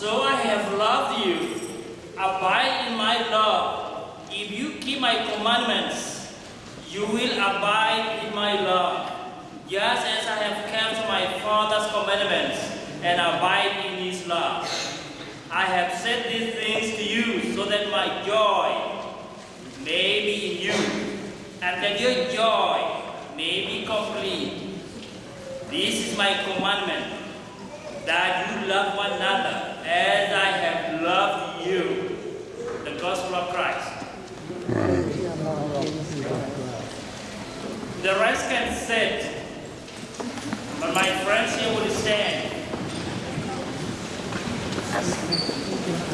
so I have loved you. Abide in my love. If you keep my commandments, you will abide in my love. Just as I have kept my Father's commandments and abide in his love. I have said these things to you so that my joy may be in you, and that your joy may be complete. This is my commandment, that you love one another as I have loved you. The gospel of Christ. The rest can sit, but my friends here will stand.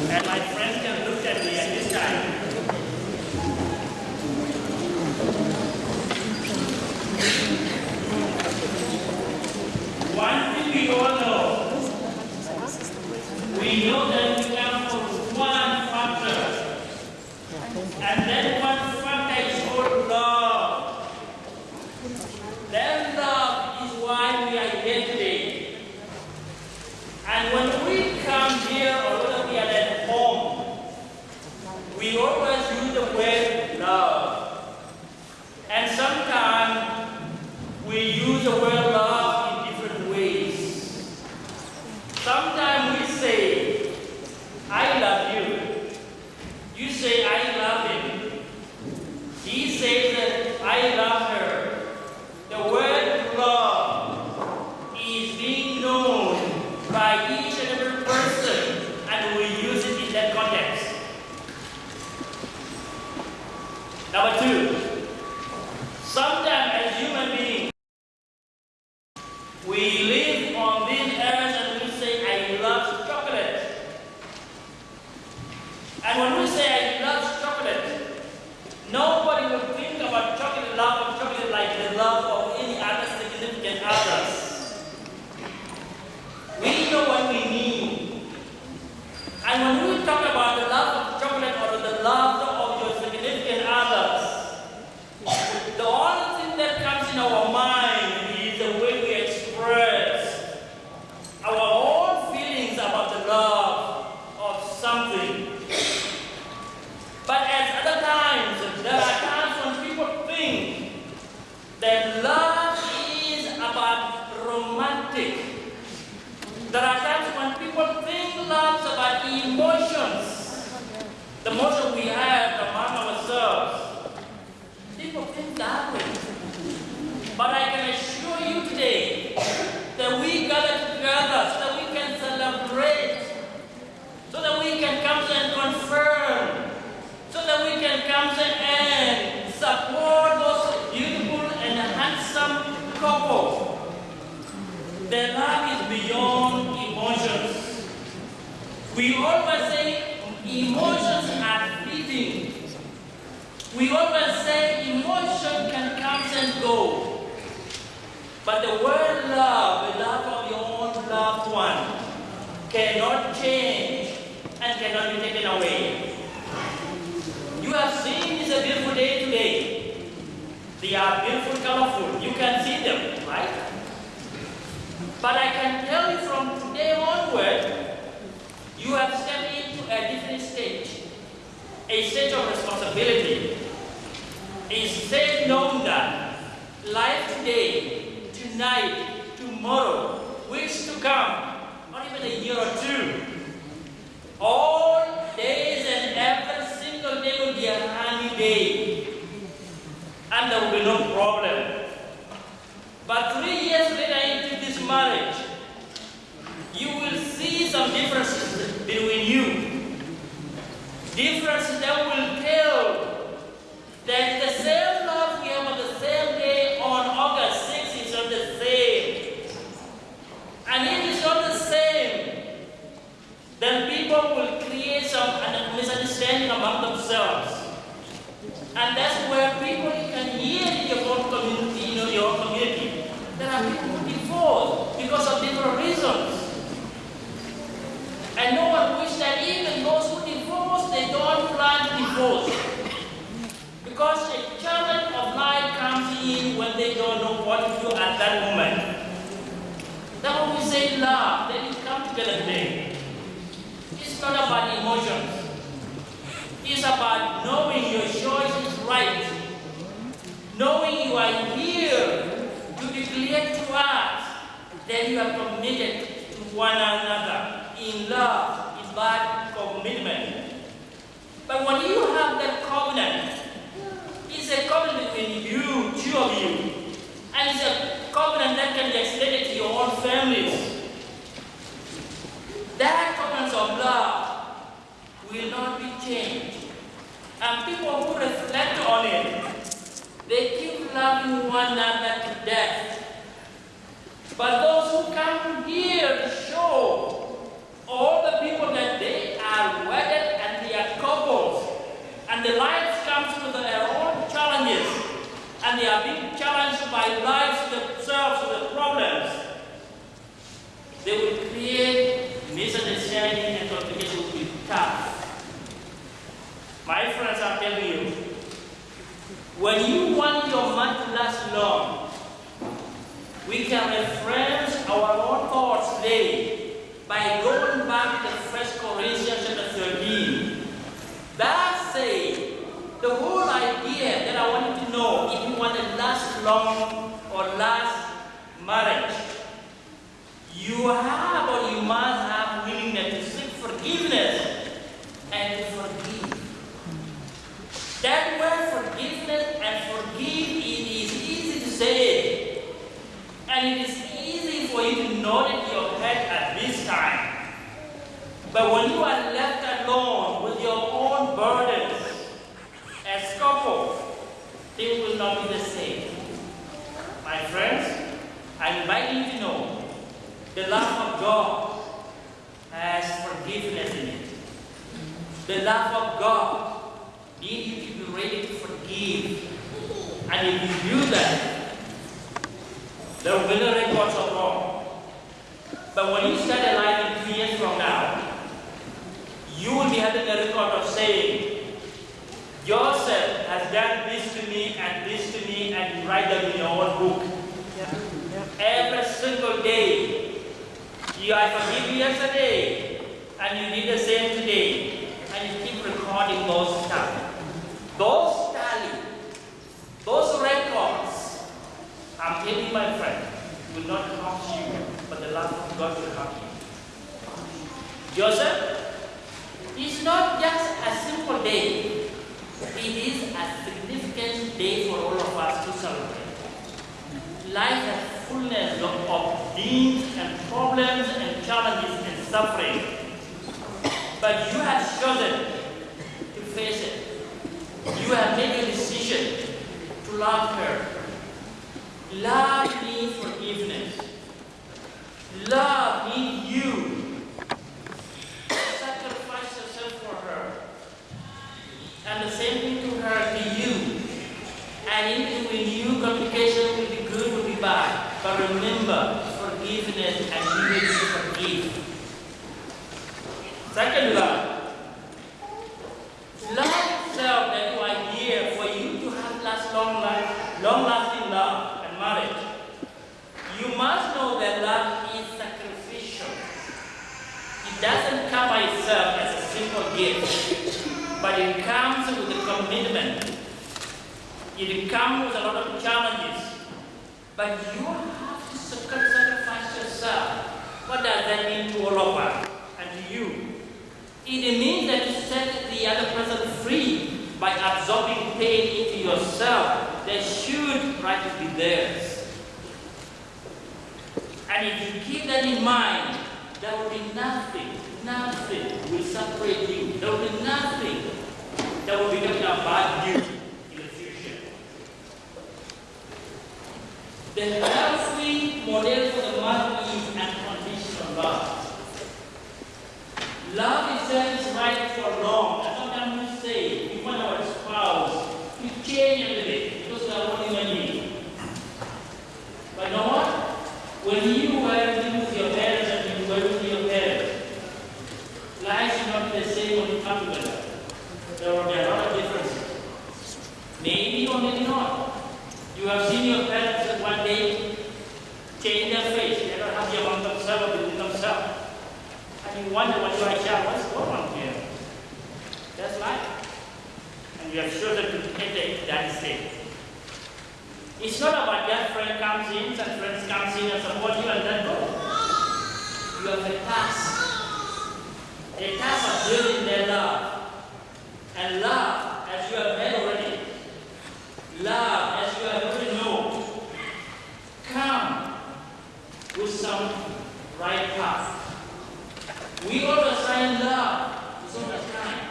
And my friends can look at me at this time. One thing we all know, we know that we come from one factor, and that one factor is called love. That love is why we are here today. And when we come here or when we are at home, we always use the word love. And sometimes we use the word love in different ways. Sometimes we say, I love you. You say, I love him. He says that I love her. The word love is being known by each and every person, and we use it in that context. Number two, sometimes A stage knowing that life today, tonight, tomorrow, weeks to come, not even a year or two, all days and every single day will be a honey day. And there will be no problem. But three years later into this marriage, you will see some differences between you. Differences that will tell that the same love we have on the same day on August 6th is not the same. And if it's not the same, then people will create some misunderstanding among themselves. And that's where people can hear in your own community, you know, your community. There are people who divorce because of different reasons. And no one wishes that even those who divorce, they don't plan divorce. Because a challenge of life comes in when they don't know what to do at that moment. That's when we say love, then you come together today. It's not about emotions. It's about knowing your choice is right. Knowing you are here to declare to us that you are committed to one another in love, in that commitment. But when you have that covenant, it's a covenant between you, two of you. And it's a covenant that can be extended to your own families. That covenant of love will not be changed. And people who reflect on it, they keep loving one another to death. But those who come here to show all the people that they are wedded and they are couples, and the lives comes with their own challenges, they are being challenged by lives themselves with the problems, they will create misunderstanding and complication will be tough. My friends, I'm telling you, when you want your month to last long, we can reference our own thoughts today by going back to 1 Corinthians chapter 13. That the whole idea that I want want to last long or last marriage, you have or you must have willingness to seek forgiveness and to forgive. That word forgiveness and forgive, it is easy to say. And it is easy for you to nod in your head at this time. But when you are left alone with your own burdens as couples, things will not be the same. My friends, I invite you to know the love of God has forgiveness in it. The love of God needs you to be ready to forgive. And if you do that, there will be no records of wrong. But when you start alive in three years from now, you will be having a record of saying, Joseph has done this to me and this to me, and you write them in your own book. Every single day, you I forgive you yesterday, and you did the same today, and you keep recording those stuff. Those tally, those records, I'm telling my friend, will not harm you, but the love of God will harm you. Joseph, it's not just a simple day. It is a significant day for all of us to celebrate. Life has fullness of, needs and problems and challenges and suffering. But you have chosen to face it. You have made a decision to love her. Love means forgiveness. Love means you sacrifice yourself for her. And the same thing to her, to you. And even with you, communication will be good, will be bad. But remember, forgiveness and you will forgive. Second love. Love itself that you are here for you to have last long life, long lasting love and marriage. You must know that love is sacrificial. It doesn't come by itself as a simple gift, but it comes with a commitment. It comes with a lot of challenges. But you have to sacrifice yourself. What does that mean to all of us and to you? It means that you set the other person free by absorbing pain into yourself that should rightly be theirs. And if you keep that in mind, there will be nothing, nothing will separate you. There will be nothing that will become about you in the future. The healthy model for the man is unconditional love. Love is right for long. And sometimes we say, we want our spouse to change bit because we are only beings. But you know what? When you were living with your parents and you were with your parents, life is not the same when you come together. There will be a lot of differences. Maybe or maybe not. You have seen your parents they change their face. They don't happy among themselves or within themselves. And you wonder when you are child, what's going on here? That's life. And you have chosen to enter that state. It's not about that friend comes in, and friends comes in and support you and then go. You have a task. A task of building their love. And love, as you have heard already, love, as you have already known, come with some right path. We always find love is always kind.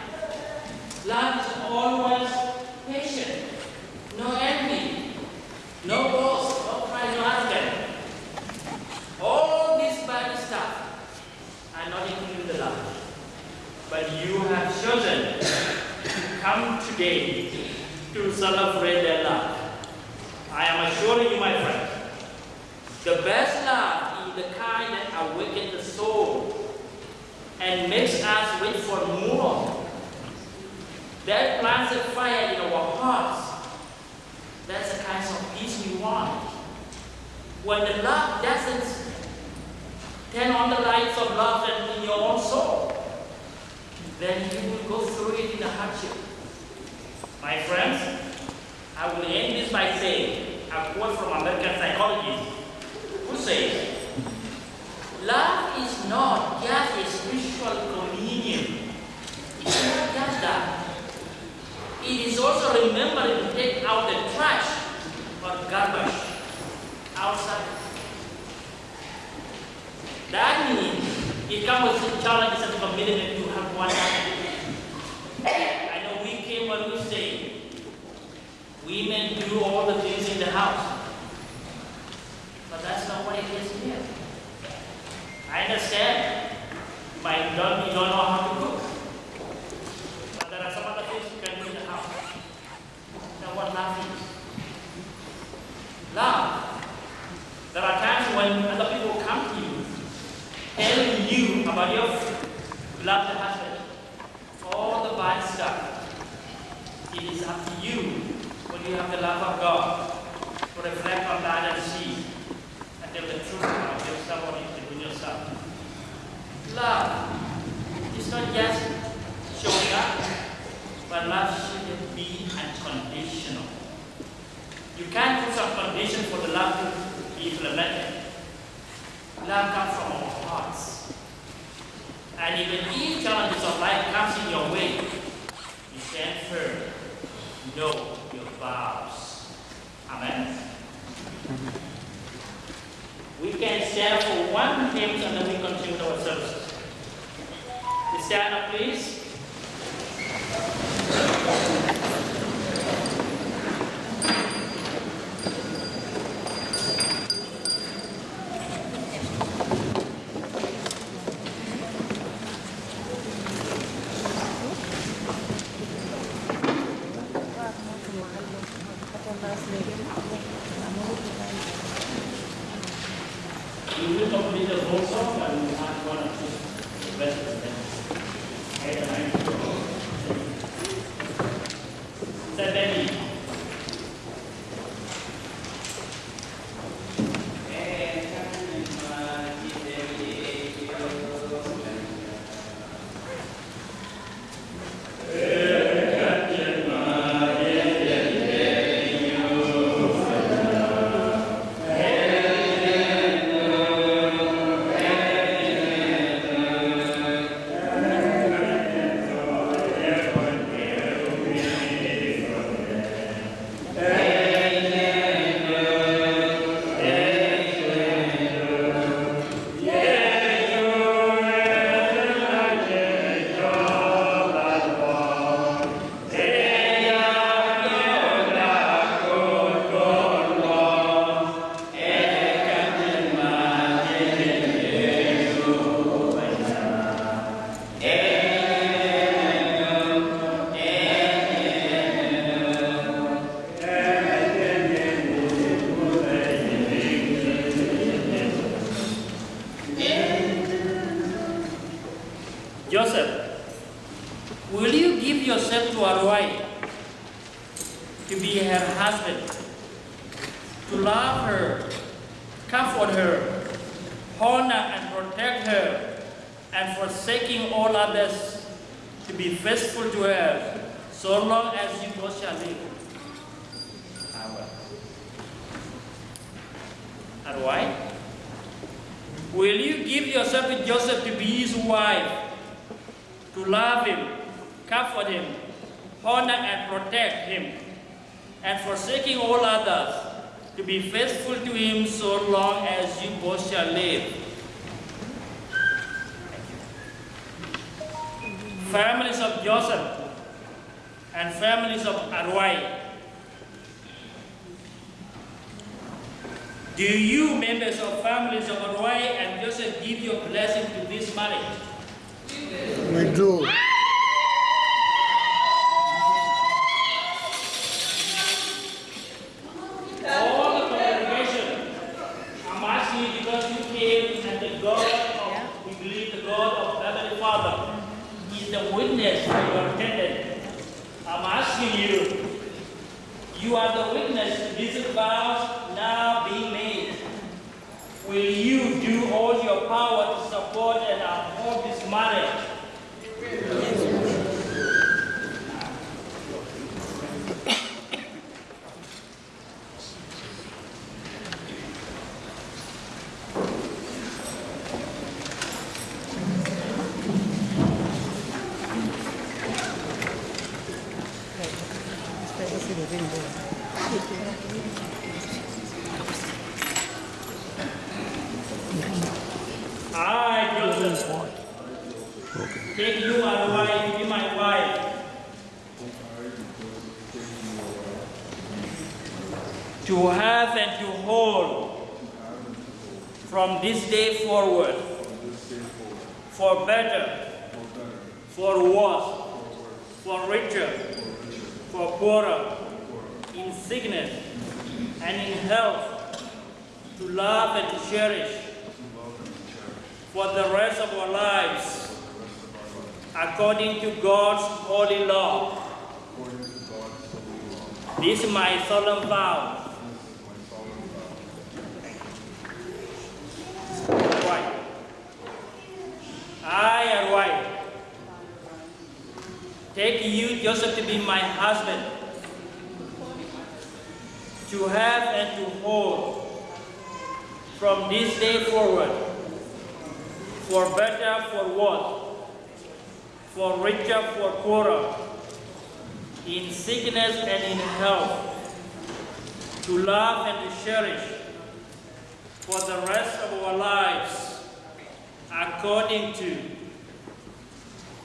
Love is always patient, no envy, no boast, no pride, no arrogance. All this bad stuff are not included in the love. But you have chosen to today to celebrate their love. I am assuring you, my friend, the best love is the kind that awakens the soul and makes us wait for more. That plants a fire in our hearts. That's the kind of peace we want. When the love doesn't turn on the lights of love in your own soul, then you will go through it in a hardship. My friends, I will end this by saying a quote from American psychologist who says, Love is not just a spiritual communion. It's not just that. It is also remembering to take out the trash or garbage outside. That means it comes with challenges and commitment to have one I know we came when we say women do all the things in the house. But that's not what it is here. I understand. You might don't, you don't know how to cook. But there are some other things you can do in the house. That's what love is. Love. There are times when other people come to you, telling you about your love beloved husband, all the bad stuff. It is up to you you have the love of God to reflect on that and see and tell the truth about yourself or within yourself. Love is not just showing up, but love should be unconditional. You can't put some condition for the love to be implemented. Love comes from our hearts. And even if challenges of life comes in your way, you stand firm. Your vows. Amen. We can stand for one hymn and then we continue our services. Stand up, please. Families of Joseph and families of Arwai. Do you, members of families of Arwai and Joseph, give your blessing to this marriage? We do. Joseph, to be my husband, to have and to hold from this day forward for better, for worse, for richer, for poorer, in sickness and in health, to love and to cherish for the rest of our lives, according to,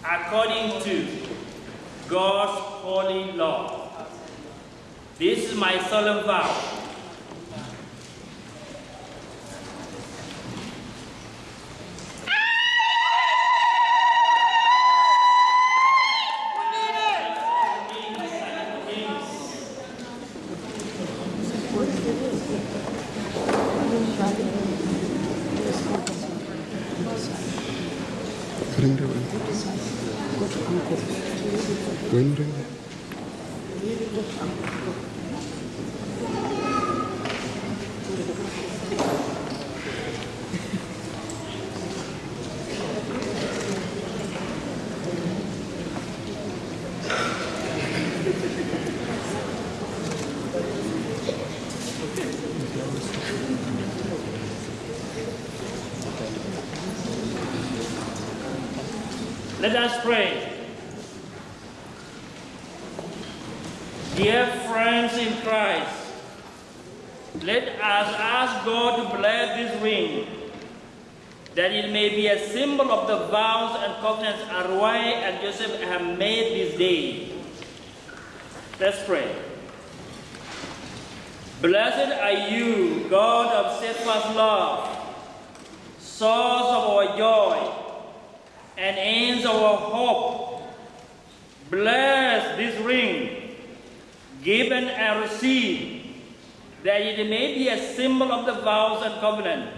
according to God's holy law. This is my solemn vow. Bring the one. Bring the Let us pray. Dear friends in Christ, let us ask God to bless this ring, that it may be a symbol of the vows and covenants Arwai and Joseph have made this day. Let's pray. Blessed are you, God of steadfast love, source of our joy, and ends of our hope. Bless this ring, given and received, that it may be a symbol of the vows and covenant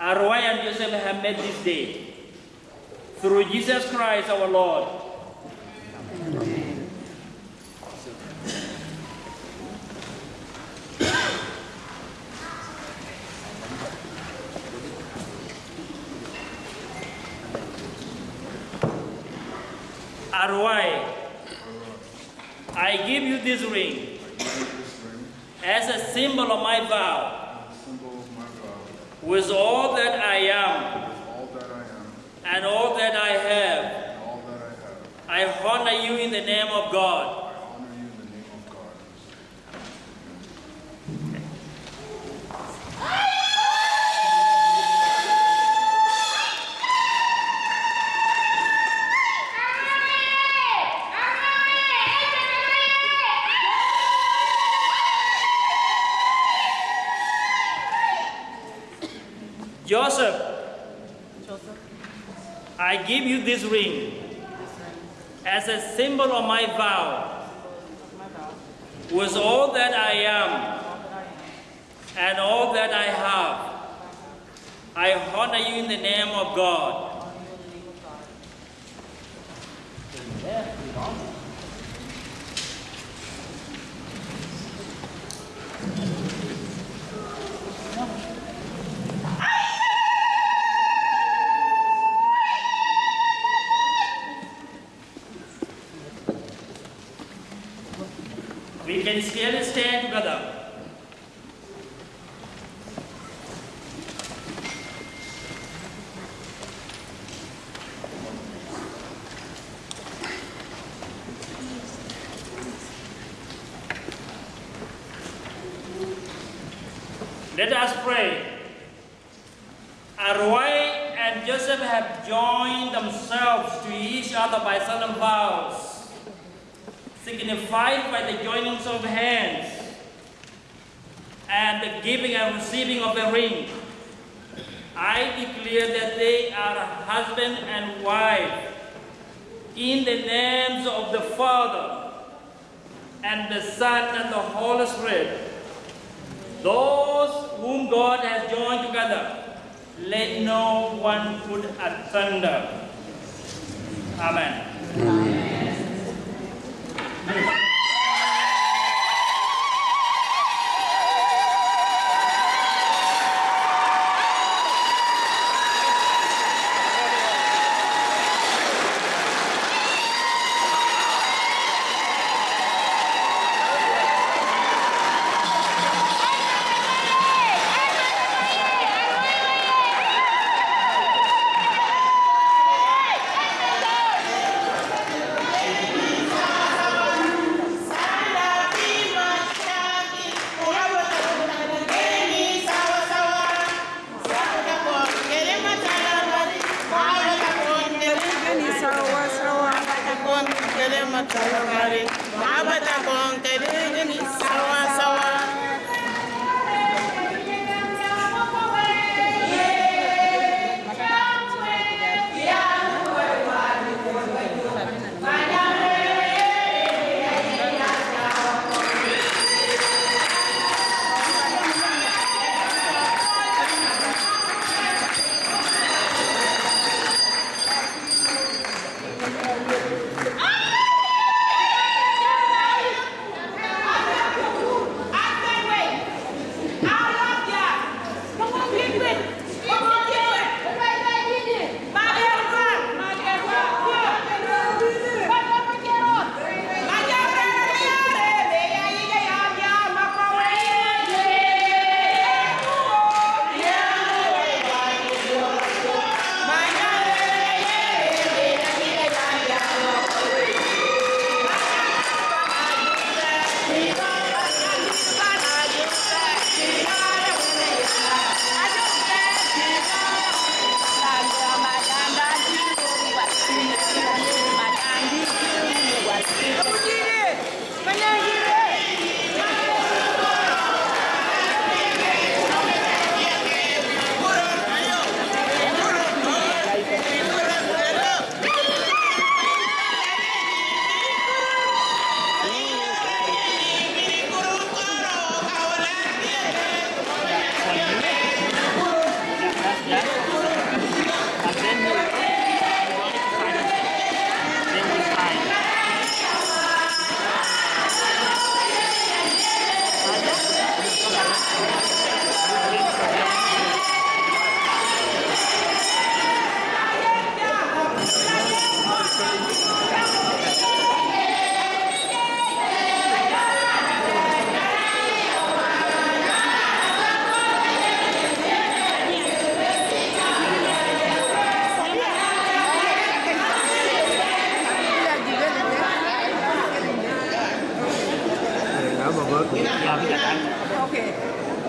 Arwai and Joseph have made this day. Through Jesus Christ our Lord. Arwai, I give you this ring as a symbol of my vow, with all that I am and all that I have. I honor you in the name of God. I honor you in the name of God. Joseph, I give you this ring as a symbol of my vow, with all that I am and all that I have. I honor you in the name of God. We can still stand together.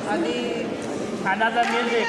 आणि खाण्याचा main एक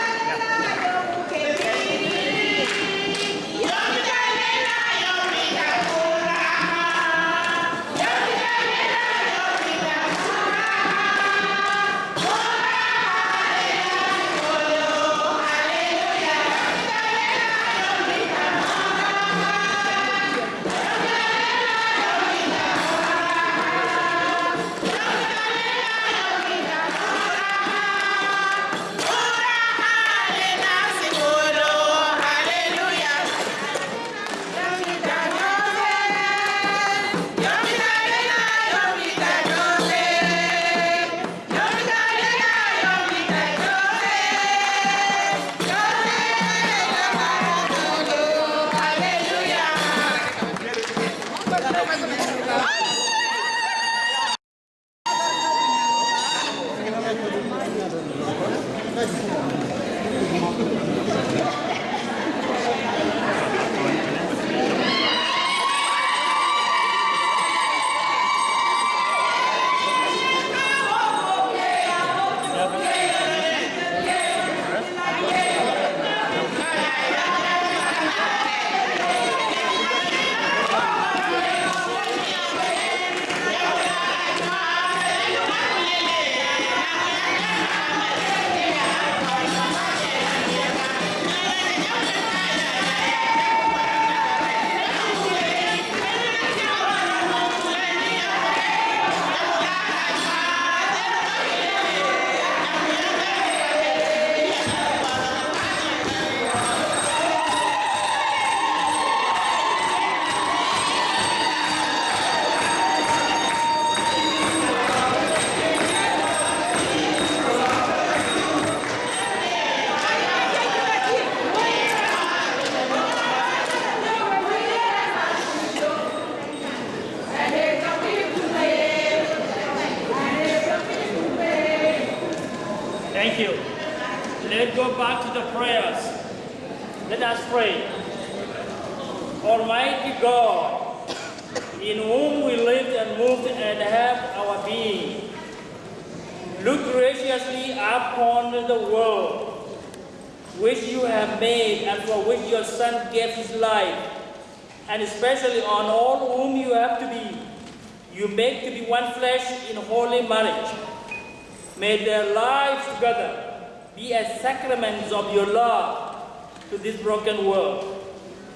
broken world,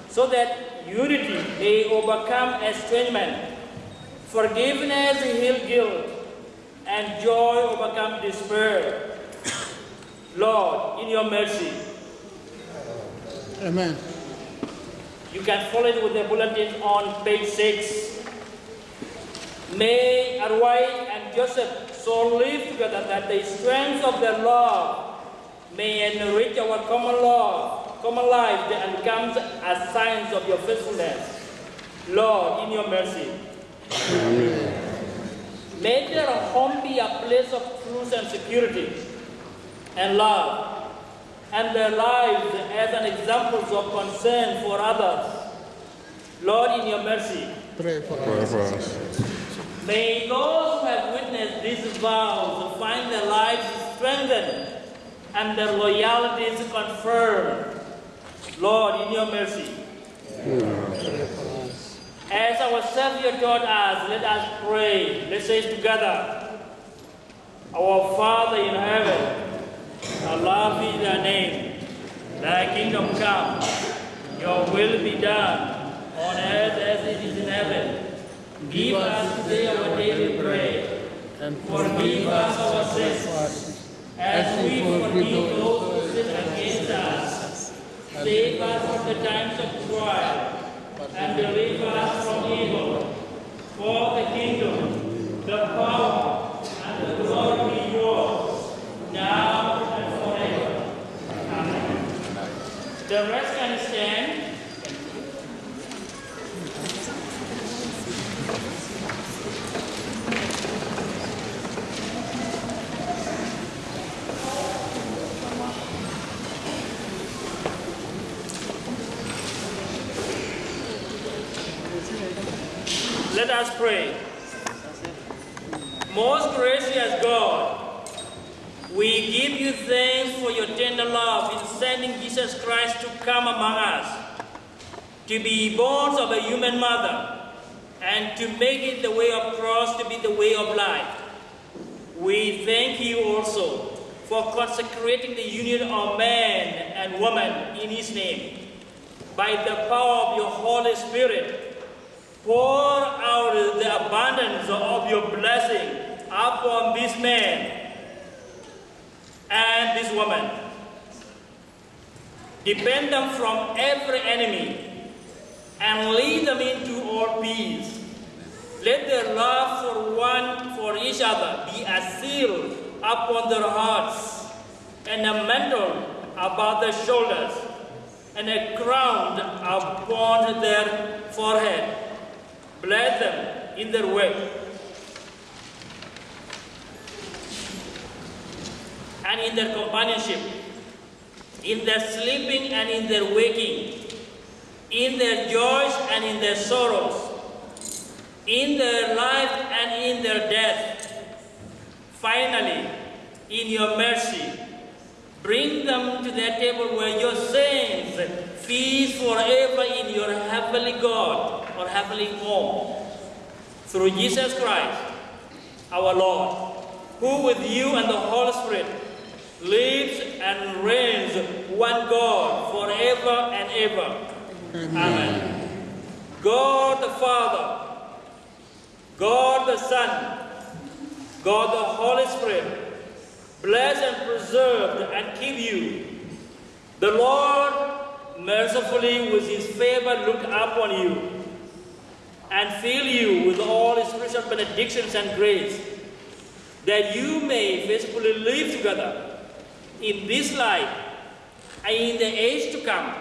so that unity may overcome estrangement, forgiveness heal guilt, and joy overcome despair. Lord, in your mercy, Amen. you can follow it with the bulletin on page six. May Arwai and Joseph so live together that the strength of their love may enrich our common love, common life, and becomes as signs of your faithfulness. Lord, in your mercy. May their home be a place of truth and security and love, and their lives as an example of concern for others. Lord, in your mercy. Pray for Pray us. for us. May those who have witnessed these vows find their lives strengthened and their loyalties confirmed. Lord, in your mercy. As our Savior taught us, let us pray. Let's say it together. Our Father in heaven, hallowed be thy name. Thy kingdom come. Your will be done on earth as it is in heaven. Give us today our daily bread. And Forgive us our sins, as we forgive those who sin against us. Save us from the times of trial, and deliver us from evil. For the kingdom, the power, and the glory be yours, now and forever. Amen. The rest can stand. Let pray. Most gracious God, We give you thanks for your tender love in sending Jesus Christ to come among us, to be born of a human mother, and to make it the way of cross to be the way of life. We thank you also for consecrating the union of man and woman in his name. By the power of your Holy Spirit, pour out the abundance of your blessing upon this man and this woman. Defend them from every enemy and lead them into all peace. Let their love for one for each other be a seal upon their hearts and a mantle about their shoulders and a crown upon their forehead. Bless them in their way and in their companionship, in their sleeping and in their waking, in their joys and in their sorrows, in their life and in their death. Finally, in your mercy, bring them to that table where your saints feast forever in your heavenly God or heavenly home. Through Jesus Christ, our Lord, who with you and the Holy Spirit lives and reigns one God forever and ever. Amen. God the Father, God the Son, God the Holy Spirit, bless and preserve and keep you. The Lord mercifully with his favor look upon you and fill you with all spiritual benedictions and grace, that you may faithfully live together in this life and in the age to come,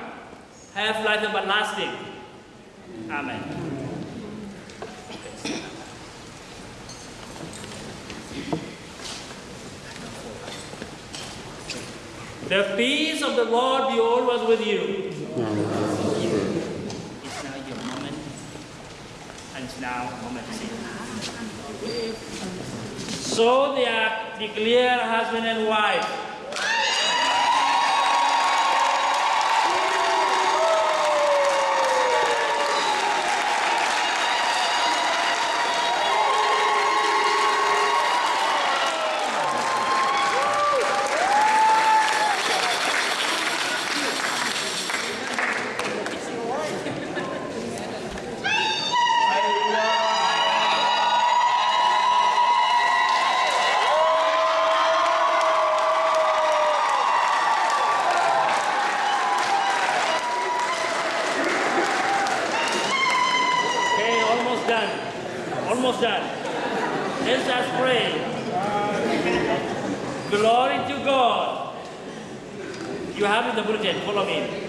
have life everlasting. Amen. The peace of the Lord be always with you. It's now your moment, now. So they are declared husband and wife. Okay, almost done. Almost done. Let's just pray. Glory to God. You have in the bulletin, follow me.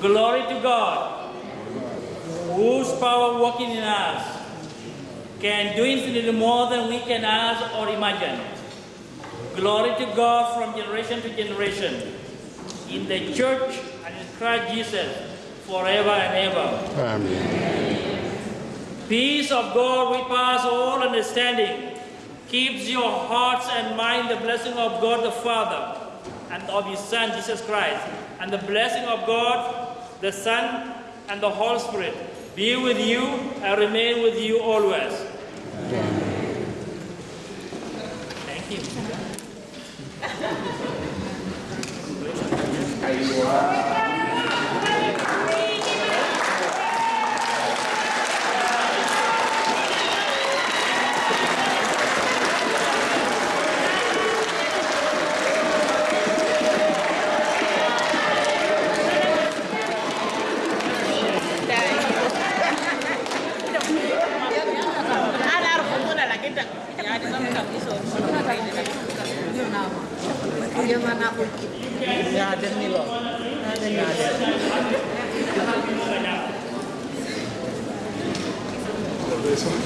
Glory to God, whose power working in us can do infinitely more than we can ask or imagine. Glory to God from generation to generation, in the church and in Christ Jesus, forever and ever. Amen. Peace of God, we pass all understanding, keeps your hearts and mind the blessing of God the Father and of His Son Jesus Christ, and the blessing of God the Son and the Holy Spirit be with you and remain with you always. Thank you. Iya, Bagaimana aku? Nggak ada nih loh. Nggak ada. Nggak ada. Iya, Besok.